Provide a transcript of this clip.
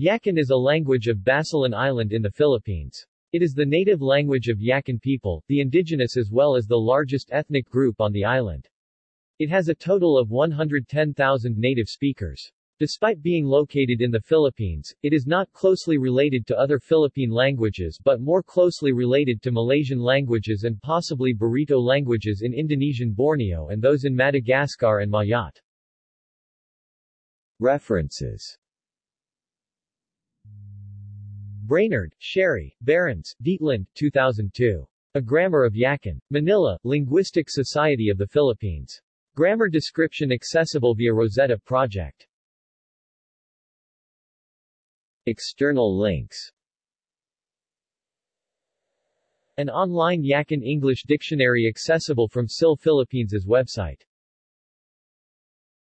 Yakan is a language of Basilan Island in the Philippines. It is the native language of Yakan people, the indigenous as well as the largest ethnic group on the island. It has a total of 110,000 native speakers. Despite being located in the Philippines, it is not closely related to other Philippine languages but more closely related to Malaysian languages and possibly Barito languages in Indonesian Borneo and those in Madagascar and Mayotte. References Brainard, Sherri, Behrens, Dietlinde, 2002. A Grammar of Yakan. Manila, Linguistic Society of the Philippines. Grammar description accessible via Rosetta Project. External links An online Yakan English dictionary accessible from SIL Philippines' website